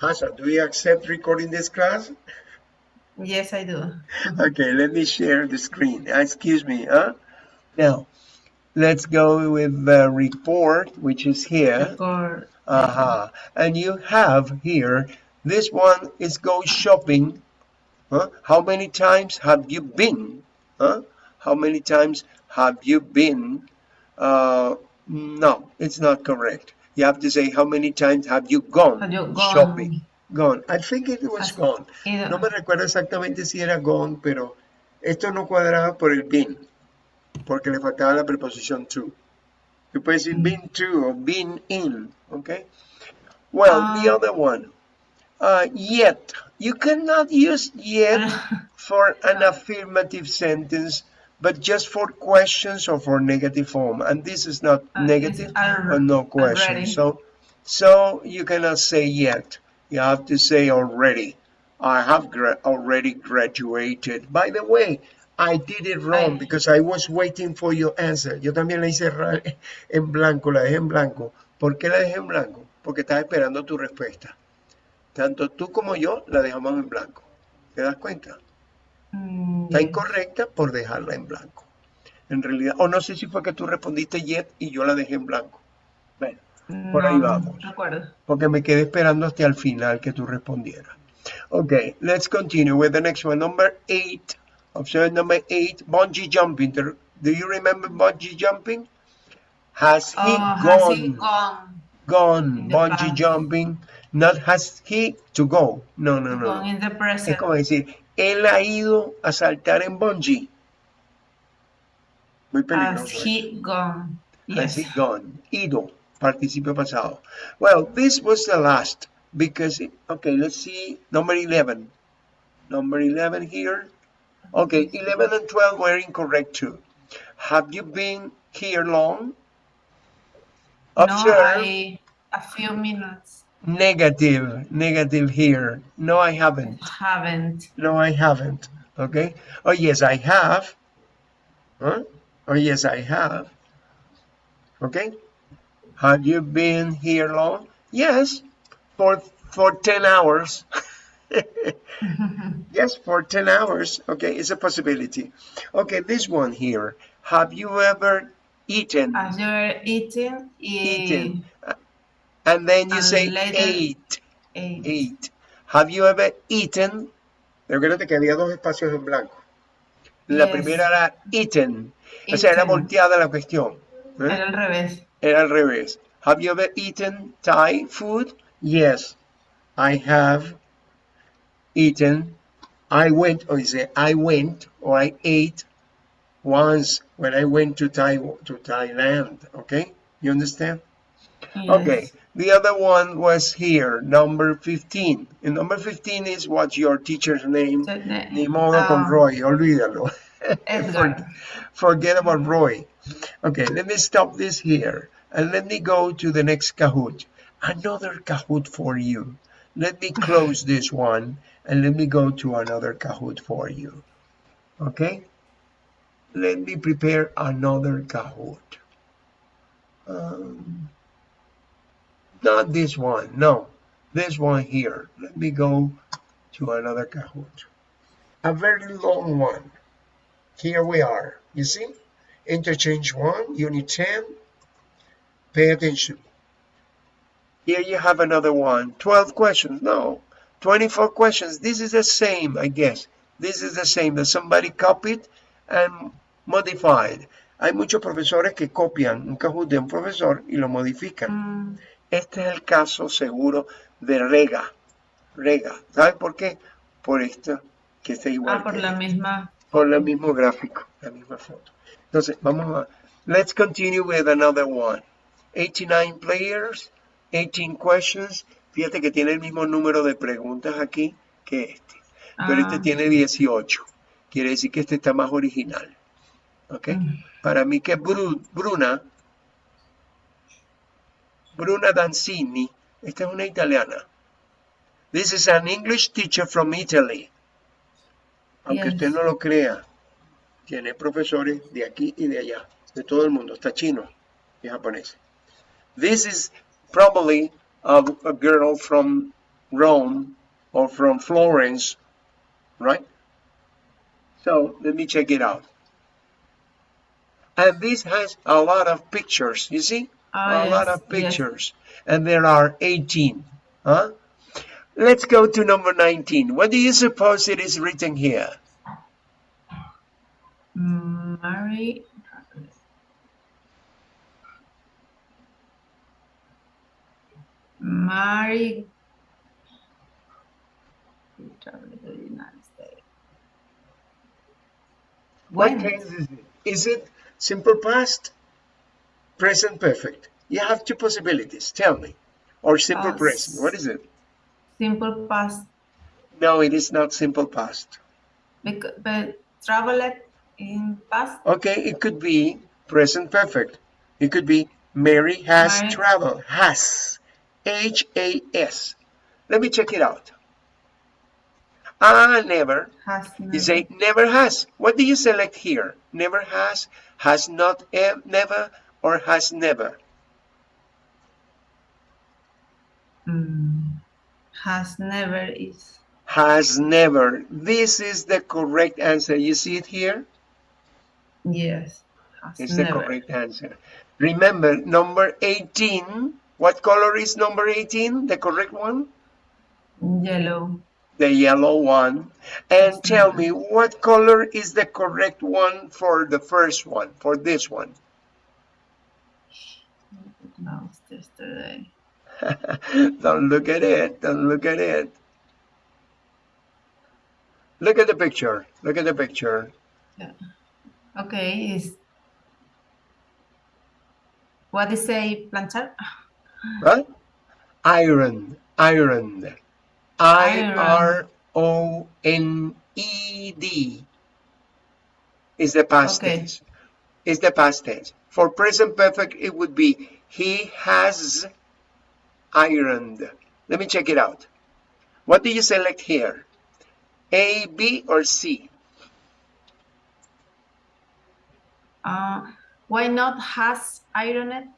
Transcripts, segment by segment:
Hasa, do you accept recording this class? Yes, I do. okay, let me share the screen. Excuse me, huh? Now, let's go with the report, which is here. Report. Uh-huh. And you have here, this one is go shopping. Huh? How many times have you been? Huh? How many times have you been? Uh, no, it's not correct. You have to say how many times have you gone, Have you gone? shopping. Gone. I think it was gone. No me recuerdo exactamente si era gone, pero esto no cuadraba por el been, porque le faltaba la preposición to. You puedes decir been to or been in, okay? Well, the Ah. other one, uh, yet. You cannot use yet for an affirmative sentence, but just for questions or for negative form. And this is not Uh, negative or no question. So, so you cannot say yet. You have to say already. I have gra- already graduated. By the way, I did it wrong I- because I was waiting for your answer. Yo también la hice en blanco, la dejé en blanco. ¿Por qué la dejé en blanco? Porque estaba esperando tu respuesta. Tanto tú como yo la dejamos en blanco. ¿Te das cuenta? Mm, Está incorrecta por dejarla en blanco. En realidad, o no sé si fue que tú respondiste yet y yo la dejé en blanco. Bueno, por ahí vamos. porque me quedé esperando hasta el final que tú respondieras. Okay, let's continue with the next one. Number eight. Option number eight, bungee jumping. Do you remember bungee jumping? Has he Oh, gone? has he gone? Gone. Bungee past. jumping. Not has he to go. No, no, no. Gone in the Es present. como decir, él ha ido a saltar en bungee. Muy Has he gone? Has Yes. he gone? Ido, participio pasado. Well, this was the last because, okay, let's see, number 11. Number 11 here. Okay, 11 and 12 were incorrect too. Have you been here long? No, I, a few minutes. Negative, negative here. No, I haven't. Haven't. No, I haven't. Okay. Oh, yes, I have. Huh? Oh, yes, I have. Okay. Have you been here long? Yes, for for 10 hours. yes, for 10 hours. Okay, it's a possibility. Okay, this one here. Have you ever eaten? Have you're eating, Eaten. eh, And then you and say later- ate. eh, Eight. Have you ever eaten? Recuerda que había dos espacios en blanco. La Yes. primera era eaten. O sea, era Eaten. volteada la cuestión. ¿eh? Era al revés. Era al revés. Have you ever eaten Thai food? Yes, I have eaten. I went, or say I went, or I ate once when I went to Thai to Thailand. Okay, you understand? Okay, the other one was here, number 15. And number 15 is what's your teacher's name? So, Ni modo con ah, Roy, olvídalo. Edgar. Forget about Roy. Okay, let me stop this here and let me go to the next Kahoot. Another Kahoot for you. Let me close this one and let me go to another Kahoot for you. Okay? Let me prepare another Kahoot. Um, not this one, no. This one here. Let me go to another Kahoot. A very long one. Here we are. You see? Interchange 1, Unit 10. Pay attention. Here you have another one. 12 questions. No. 24 questions. This is the same, I guess. This is the same that somebody copied and modified. Hay muchos profesores que copian un Kahoot de un profesor y lo modifican. Mm, Este es el caso seguro de Rega. Rega. ¿Sabes por qué? Por esto que está igual. ah, por la misma. por el mismo gráfico, la misma foto. Entonces, vamos a, let's continue with another one. 89 players, 18 questions. Fíjate que tiene el mismo número de preguntas aquí que este. Pero este Ah, tiene 18. Quiere decir que este está más original. ¿Ok? mm, Para mí que Bru- Bruna, Bruna Danzini, esta es una italiana. This is an English teacher from Italy. Aunque Yes. usted no lo crea, tiene profesores de aquí y de allá, de todo el mundo, hasta chino y japonés. This is probably of a girl from Rome or from Florence, right? So let me check it out. And this has a lot of pictures, you see? Ah, a lot yes, of yes. pictures. And there are 18. Huh? Let's go to number 19. What do you suppose it is written here? Mary. Mary. traveled to the United States. What tense is it? Is it simple past? Present perfect. You have two possibilities. Tell me. Or simple Uh, present. What is it? Simple past. No, it is not simple past. Because, but traveled in past. Okay, it could be present perfect. It could be Mary has Mary- traveled. Has. H A S. Let me check it out. Ah, never. Has never. You say never has. What do you select here? Never has, has not ever, never, or has never? Mm, has never is. Has never. This is the correct answer. You see it here? Yes. Has It's the correct answer. Remember, number 18. What color is number 18? The correct one? Yellow. The yellow one. And Has tell never. me, what color is the correct one for the first one, for this one? No, it's yesterday. Don't look at it. Don't look at it. Look at the picture. Look at the picture. Okay, is what is say planchar? Right? Iron. Iron. I R O N E D is the past Okay. tense. Is the past tense. For present perfect, it would be he has ironed. Let me check it out. What do you select here? A, B, or C? Uh, why not has ironed?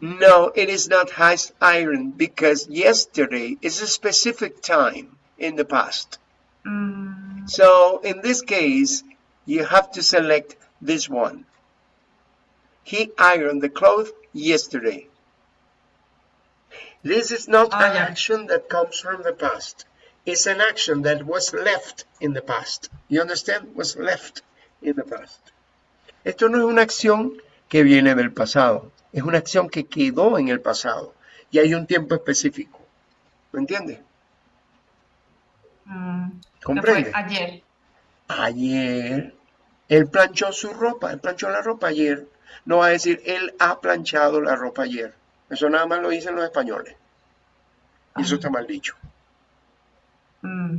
No, it is not has ironed because yesterday is a specific time in the past. Mm, So in this case, you have to select this one. He ironed the clothes yesterday. This is not Ah, an yeah. action that comes from the past. It's an action that was left in the past. You understand? Was left in the past. Esto no es una acción que viene del pasado. Es una acción que quedó en el pasado. Y hay un tiempo específico. ¿Me entiendes? mm, ¿Comprende? ayer. Ayer, él planchó su ropa, él planchó la ropa ayer. No va a decir, él ha planchado la ropa ayer. Eso nada más lo dicen los españoles. Y eso está mal dicho. Mm,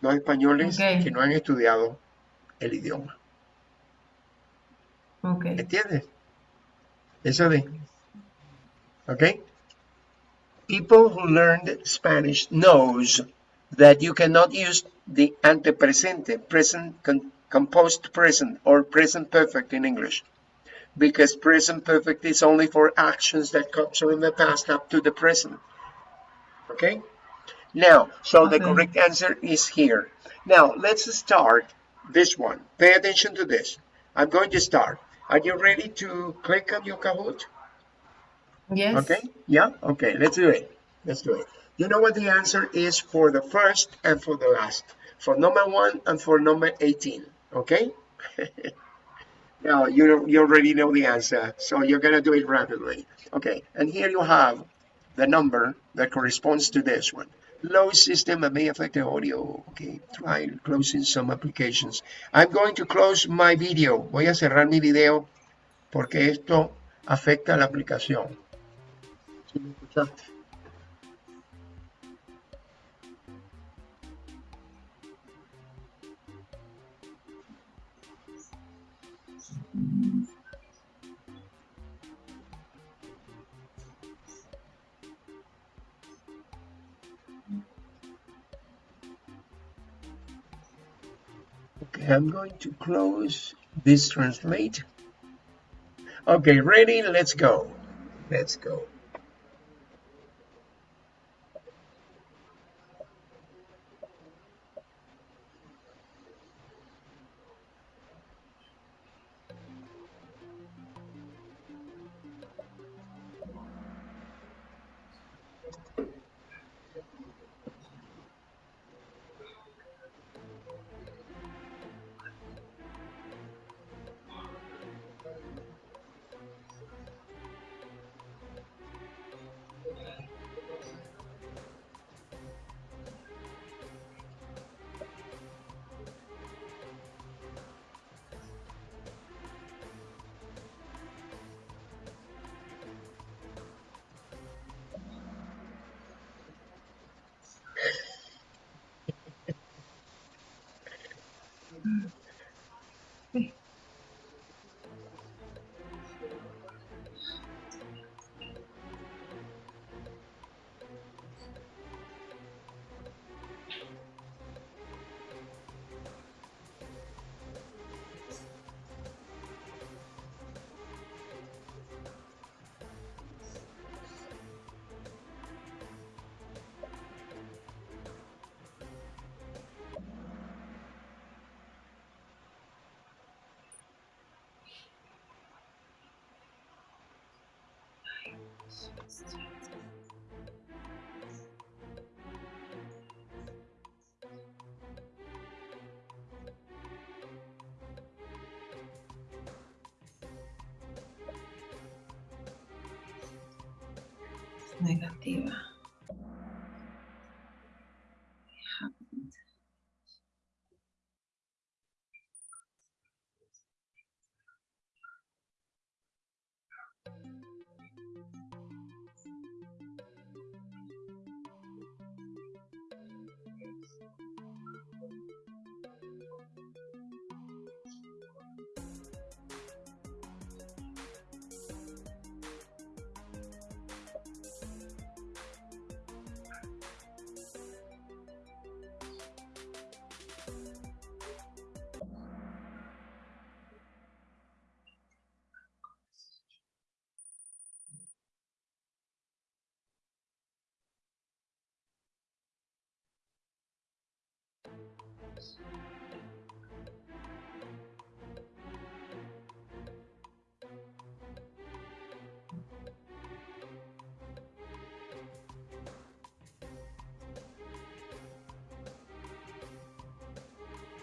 Los españoles que no han estudiado el idioma. okay. ¿Entiendes? Eso de. ¿Ok? People who learned Spanish knows that you cannot use the antepresente, present composed present, or present perfect in English. Because present perfect is only for actions that come from the past up to the present. Okay? Now, so the correct answer is here. Now, let's start this one. Pay attention to this. I'm going to start. Are you ready to click on your Kahoot? Yes. Okay, yeah, okay, let's do it. Let's do it. You know what the answer is for the first and for the last, for number one and for number 18, okay? now, you, you already know the answer, so you're gonna do it rapidly. Okay, and here you have the number that corresponds to this one. Low system may affect the audio. Okay, try closing some applications. I'm going to close my video. Voy a cerrar mi video porque esto afecta a la aplicación. ¿Sí me escuchaste? Okay, I'm going to close this translate. Okay, ready? Let's go. Let's go. Negativa.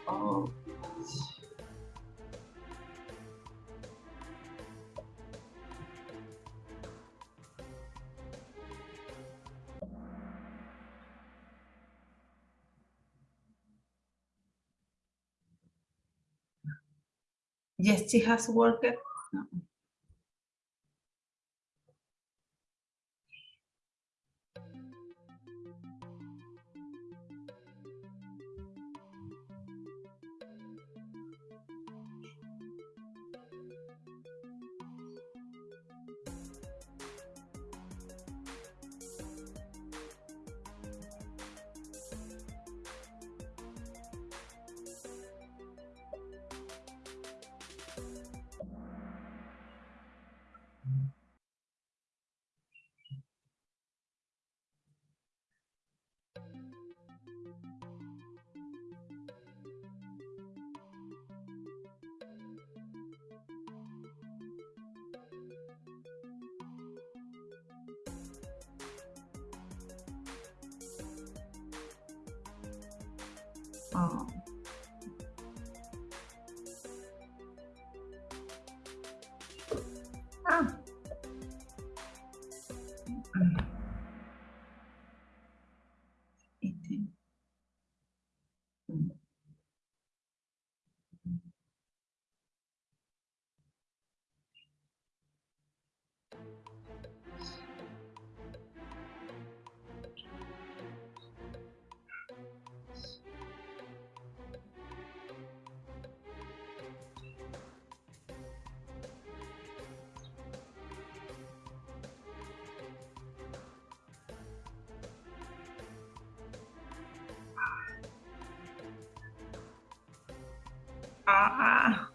Oh. Yes, she has worked. No. 어. 아. 음. 이제. 음. Ah.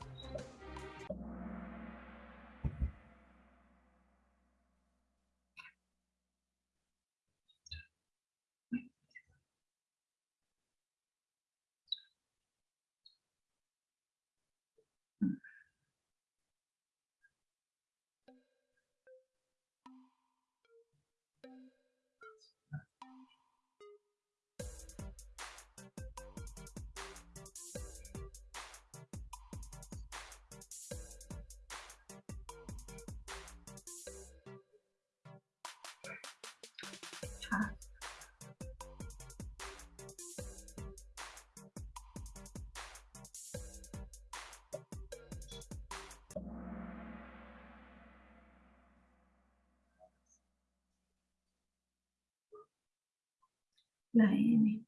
La N.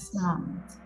A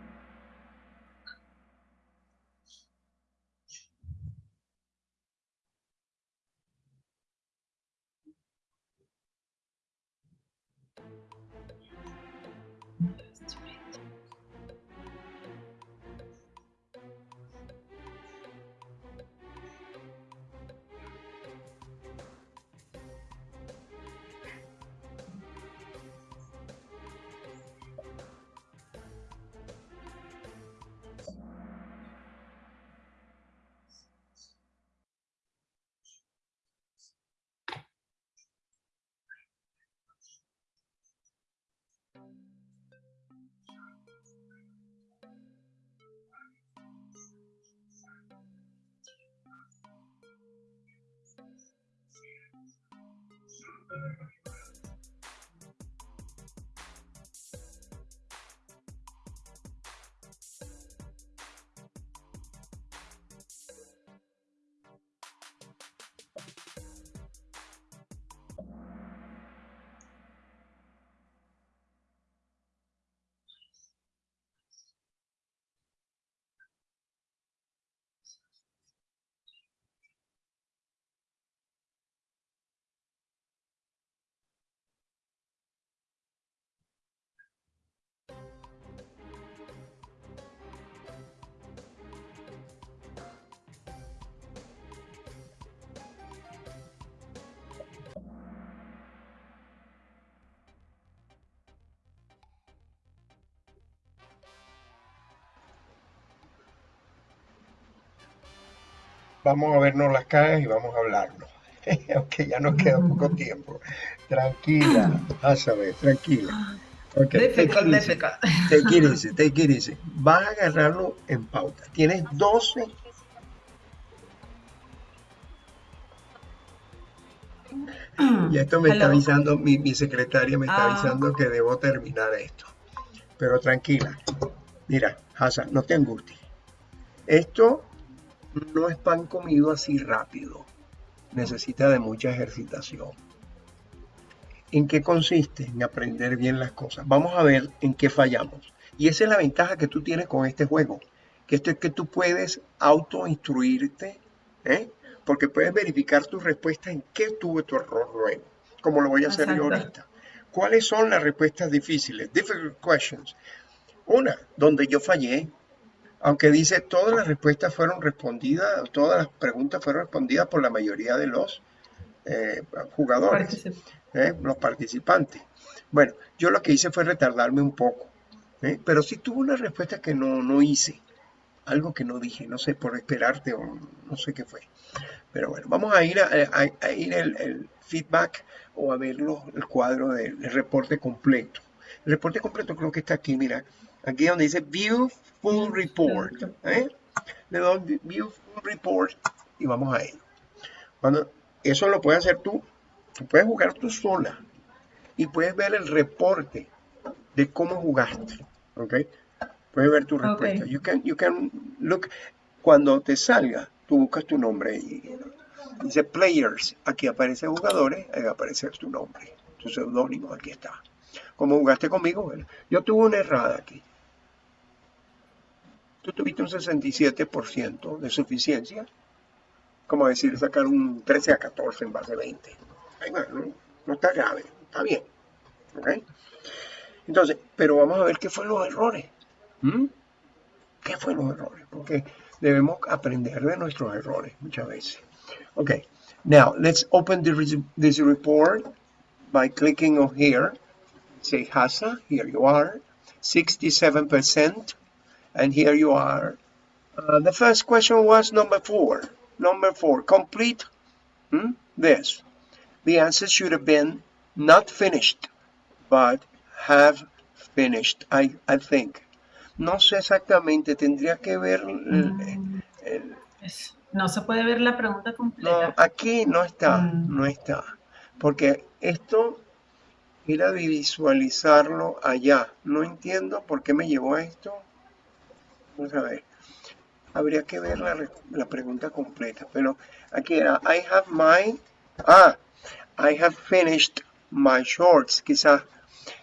Vamos a vernos las caras y vamos a hablarnos. Aunque ya nos queda poco tiempo. Tranquila, ver, tranquila. Okay, Difficult, easy. difficult. Take it easy, take it easy. Vas a agarrarlo en pauta. Tienes 12. Y esto me está avisando, mi, mi secretaria me está Ah. avisando que debo terminar esto. Pero tranquila. Mira, Hassan, no te angusties. Esto no es pan comido así rápido. Necesita de mucha ejercitación. ¿En qué consiste? En aprender bien las cosas. Vamos a ver en qué fallamos. Y esa es la ventaja que tú tienes con este juego. Que esto es que tú puedes autoinstruirte, ¿eh? porque puedes verificar tu respuesta en qué tuvo tu error luego, como lo voy a hacer yo ahorita. ¿Cuáles son las respuestas difíciles? Difficult questions. Una, donde yo fallé, aunque dice todas las respuestas fueron respondidas, todas las preguntas fueron respondidas por la mayoría de los eh, jugadores ¿eh? los participantes. Bueno, yo lo que hice fue retardarme un poco, ¿eh? pero sí tuve una respuesta que no, no hice, algo que no dije, no sé, por esperarte o no sé qué fue. Pero bueno, vamos a ir a, a- a ir el, el feedback o a ver los- el cuadro del el reporte completo. El reporte completo creo que está aquí, mira, aquí donde dice View Full Report. ¿eh? Le doy View Full Report y vamos a ello. Cuando, eso lo puedes hacer tú, tú puedes jugar tú sola y puedes ver el reporte de cómo jugaste, ¿ok? Puedes ver tu respuesta. You can, you can look, cuando te salga, tú buscas tu nombre y dice players, aquí aparece jugadores, ahí va a aparecer tu nombre, tu seudónimo, aquí está. ¿Cómo jugaste conmigo? Bueno, yo tuve una errada aquí. Tú tuviste un 67% de suficiencia, como decir, sacar un 13 a 14 en base a 20. Ahí va, no, no está grave, está bien. ¿ok? Entonces, pero vamos a ver qué fueron los errores. ¿Mm? ¿Qué fueron los errores? Porque debemos aprender de nuestros errores muchas veces. Ok, now let's open the this report by clicking on here. Say HASA, here you are, 67%, and here you are. Uh, the first question was number four. Number four, complete hmm, this. The answer should have been not finished, but have finished, I, I think. No sé exactamente, tendría que ver. el- Mm, el- es- no se puede ver la pregunta no, completa. aquí no está, Mm. no está. Porque esto era de visualizarlo allá. No entiendo por qué me llevó a esto. Vamos a ver. Habría que ver la, la pregunta completa. Pero aquí era, I have my... Ah, I have finished my shorts. Quizás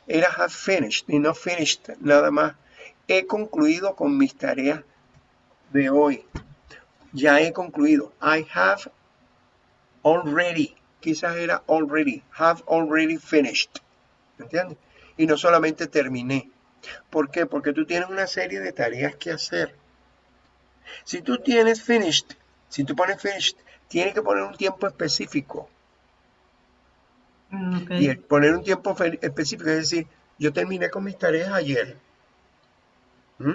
era have finished y no finished nada más. he concluido con mis tareas de hoy. Ya he concluido. I have already. Quizás era already. Have already finished. ¿Entiendes? Y no solamente terminé. ¿Por qué? Porque tú tienes una serie de tareas que hacer. Si tú tienes finished, si tú pones finished, tienes que poner un tiempo específico. Mm. Y el poner un tiempo específico es decir, yo terminé con mis tareas ayer. ¿Mm?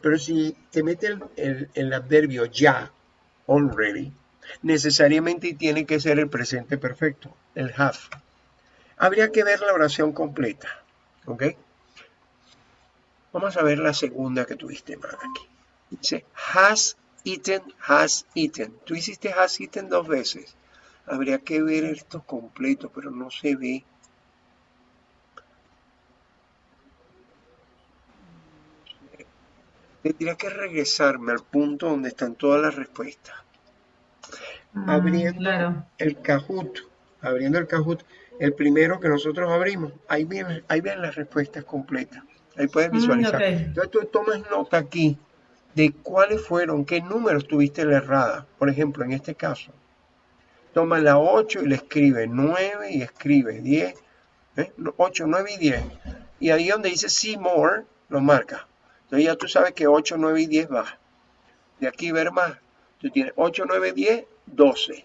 Pero si te mete el, el- el adverbio ya, already, necesariamente tiene que ser el presente perfecto, el have. Habría que ver la oración completa. ¿Ok? Vamos a ver la segunda que tuviste más aquí. Dice, has eaten, has eaten. Tú hiciste has eaten dos veces. Habría que ver esto completo, pero no se ve. Tendría que regresarme al punto donde están todas las respuestas. Mm, Abriendo claro. el Kahoot, abriendo el Kahoot, el primero que nosotros abrimos, ahí vienen, ahí vienen las respuestas completas. Ahí puedes Mm, visualizar. ok. Entonces tú tomas nota aquí de cuáles fueron, qué números tuviste la errada. Por ejemplo, en este caso, toma la 8 y le escribe 9 y escribe 10, ¿eh? 8, 9 y 10. Y ahí donde dice see more, lo marca. Entonces ya tú sabes que 8, 9 y 10 va. De aquí ver más. Tú tienes 8, 9, 10, 12.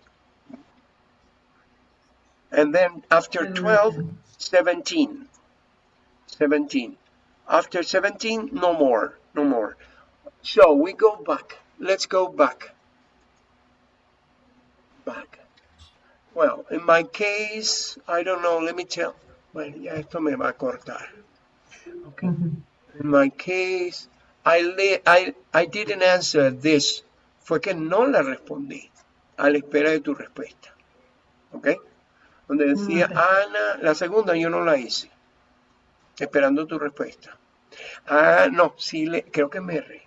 And then after 12, 17. 17. After 17, no more, no more. So we go back. Let's go back. Back. Well, in my case, I don't know, let me tell. Bueno, ya esto me va a cortar. Okay. Ujú. In my case, I, le- I, I didn't answer this. Fue que no la respondí a la espera de tu respuesta. ¿Ok? Donde decía, mm, Ok. Ana, la segunda yo no la hice. Esperando tu respuesta. Ah, no, sí, le, creo que me re.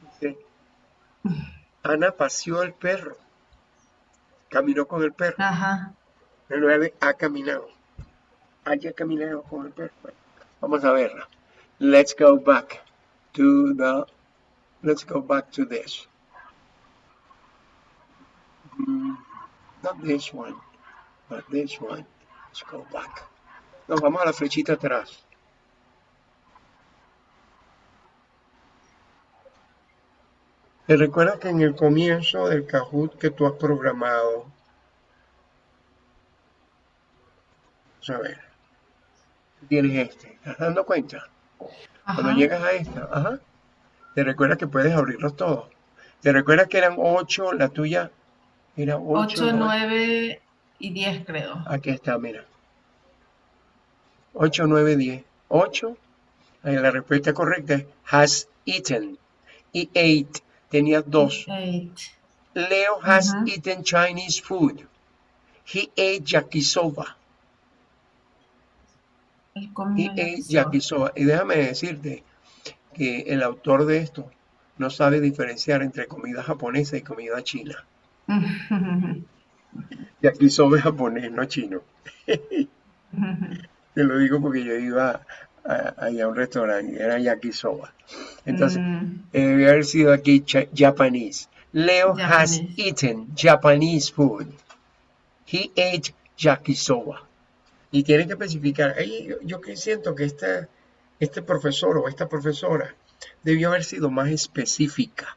Dice, Ana paseó el perro. Caminó con el perro. Ajá. El 9 ha caminado. Haya caminado con el perro. Bueno, Vamos a verla. Let's go back to the. Let's go back to this. Mm, not this one, but this one. Let's go back. Nos vamos a la flechita atrás. ¿Te recuerdas que en el comienzo del Kahoot que tú has programado Vamos a ver. Tienes este. ¿Te estás dando cuenta? Cuando llegas a esta, ajá, te recuerdas que puedes abrirlos todos. Te recuerdas que eran 8, la tuya era 8. 8, 9 y 10 creo. Aquí está, mira. 8, 9, 10. 8, ahí la respuesta correcta es has eaten. Y ate, tenías dos. 8. Leo has Ujú. eaten Chinese food. He ate yakisoba. Eh, yakisoba. yakisoba. Y déjame decirte que el autor de esto no sabe diferenciar entre comida japonesa y comida china. Yakisoba es japonés, no chino. Te lo digo porque yo iba a, allá a un restaurante era yakisoba. Entonces, Mm, eh, debe haber sido aquí Japanese. Leo has Japanese. eaten Japanese food. He ate yakisoba. Y tiene que especificar. Ahí yo, yo que siento que este, este profesor o esta profesora debió haber sido más específica.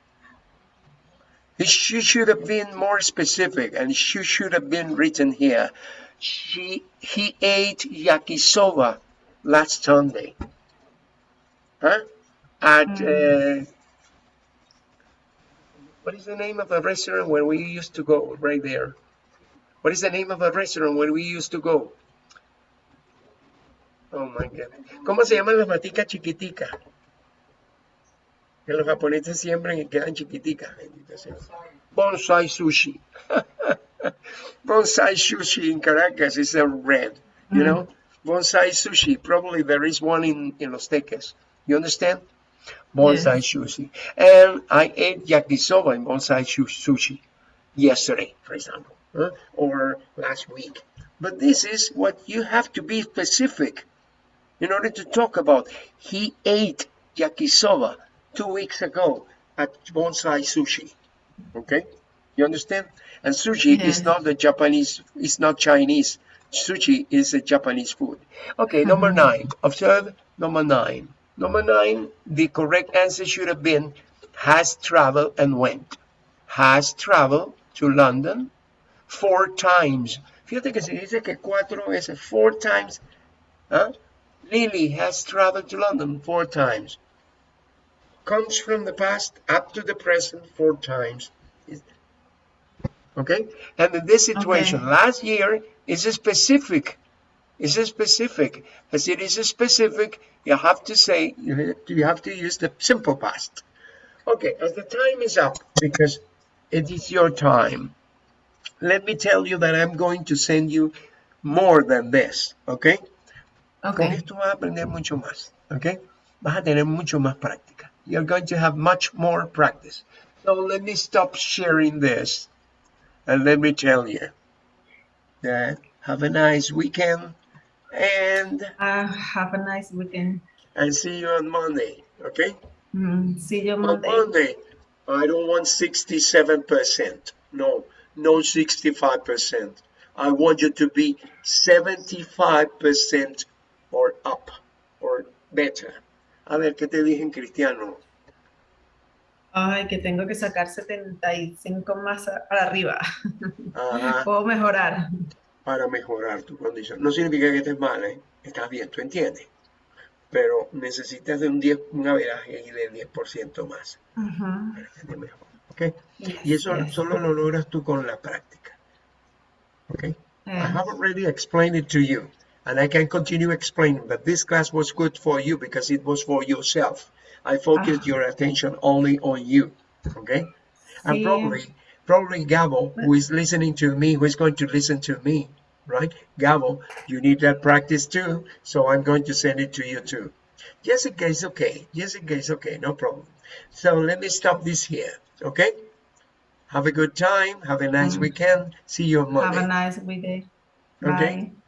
She should have been more specific and she should have been written here. She, he ate yakisoba last Sunday. Huh? At, uh, what is the name of the restaurant where we used to go right there? What is the name of the restaurant where we used to go? Oh my God. ¿Cómo se llaman las maticas chiquiticas? Que los japoneses siembran y quedan chiquiticas. Bonsai sushi. Bonsai sushi in Caracas is a red, you know? Mm. Bonsai sushi. Probably there is one in, in Los Teques. You understand? Bonsai sushi. And I ate yakisoba in bonsai sushi yesterday, for example, huh? or last week. But this is what you have to be specific in order to talk about. He ate yakisoba two weeks ago at Bonsai Sushi. Okay, you understand? And sushi is not the Japanese, it's not Chinese. Sushi is a Japanese food. Okay, number Mhm. nine. Observe number nine. Number nine, the correct answer should have been has traveled and went. Has traveled to London four times. Fíjate que se dice que cuatro veces, four times. ¿ah? Lily has traveled to London four times. Comes from the past up to the present four times. Okay? And in this situation, Okay. last year is specific. It's specific. As it is specific, you have to say, you you have to use the simple past. Okay, as the time is up, because it is your time, let me tell you that I'm going to send you more than this, okay? Con Okay. esto vas a aprender mucho más, ¿ok? Vas a tener mucho más práctica. You're going to have much more practice. So let me stop sharing this and let me tell you that have a nice weekend and Uh, have a nice weekend. I see you on Monday, okay? Mm, see you Monday. On Monday. Monday, I don't want 67%. No, no 65%. I want you to be 75% or up or better. A ver, ¿qué te dije en cristiano? Ay, que tengo que sacar 75 más para arriba. Ajá, Puedo mejorar. para mejorar tu condición. No significa que estés mal, ¿eh? Estás bien, tú entiendes. Pero necesitas de un 10, un averaje del 10% más Ujú. para que te mejore, ¿ok? Yes, Y eso yes. solo lo logras tú con la práctica, ¿ok? I have already explained it to you, and I can continue explaining, but this class was good for you because it was for yourself. I focused Ah. your attention only on you, okay? And probably, probably Gabo, who is listening to me, who is going to listen to me, right? Gabo, you need that practice too, so I'm going to send it to you too. Jessica is okay. Jessica is okay, no problem. So let me stop this here, okay? Have a good time. Have a nice Mm. weekend. See you on Have a nice weekend. Okay. Bye.